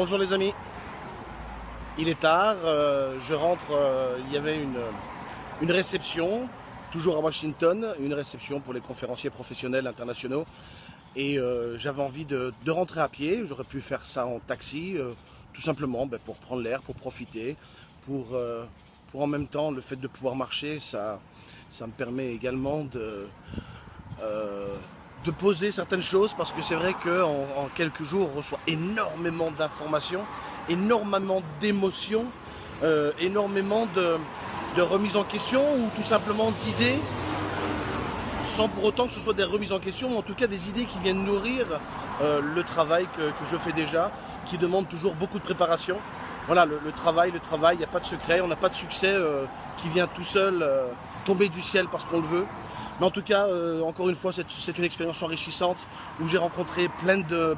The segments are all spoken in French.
Bonjour les amis. Il est tard, euh, je rentre, euh, il y avait une, une réception, toujours à Washington, une réception pour les conférenciers professionnels internationaux. Et euh, j'avais envie de, de, rentrer à pied, j'aurais pu faire ça en taxi, tout simplement ben, pour prendre l'air, pour profiter, pour, pour en même temps le fait de pouvoir marcher, ça, ça me permet également de de poser certaines choses parce que c'est vrai qu'en en quelques jours on reçoit énormément d'informations, énormément d'émotions, euh, énormément de, remises en question ou tout simplement d'idées sans pour autant que ce soit des remises en question, ou en tout cas des idées qui viennent nourrir euh, le travail que, je fais déjà, qui demande toujours beaucoup de préparation. Voilà, le, travail, le travail, il n'y a pas de secret, on n'a pas de succès euh, qui vient tout seul tomber du ciel parce qu'on le veut. Mais en tout cas, euh, encore une fois, c'est une expérience enrichissante où j'ai rencontré plein de,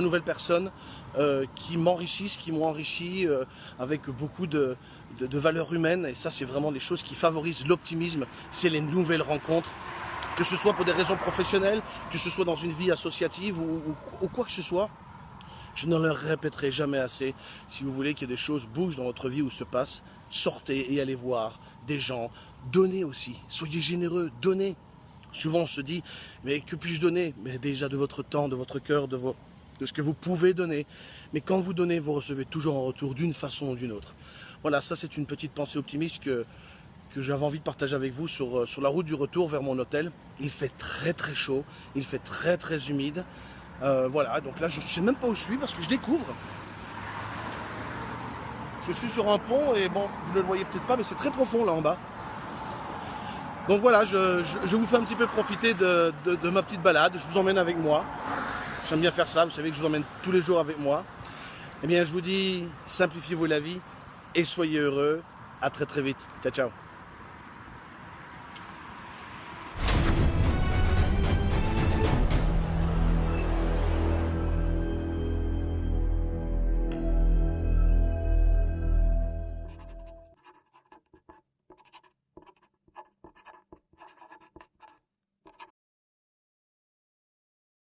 nouvelles personnes euh, qui m'enrichissent, qui m'ont enrichi euh, avec beaucoup de, valeurs humaines. Et ça, c'est vraiment les choses qui favorisent l'optimisme, c'est les nouvelles rencontres. Que ce soit pour des raisons professionnelles, que ce soit dans une vie associative ou quoi que ce soit. Je ne le répéterai jamais assez. Si vous voulez que des choses bougent dans votre vie ou se passent, sortez et allez voir des gens. Donnez aussi. Soyez généreux. Donnez. Souvent on se dit, mais que puis-je donner? Mais déjà de votre temps, de votre cœur, de, vos, ce que vous pouvez donner. Mais quand vous donnez, vous recevez toujours en retour d'une façon ou d'une autre. Voilà, ça c'est une petite pensée optimiste que, j'avais envie de partager avec vous sur, sur la route du retour vers mon hôtel. Il fait très très chaud, il fait très très humide. Euh, voilà, donc là je ne sais même pas où je suis parce que je découvre. Je suis sur un pont et bon, vous ne le voyez peut-être pas, mais c'est très profond là en bas. Donc voilà, je, vous fais un petit peu profiter de, ma petite balade. Je vous emmène avec moi. J'aime bien faire ça, vous savez que je vous emmène tous les jours avec moi. Eh bien, je vous dis, simplifiez-vous la vie et soyez heureux. À très très vite. Ciao, ciao.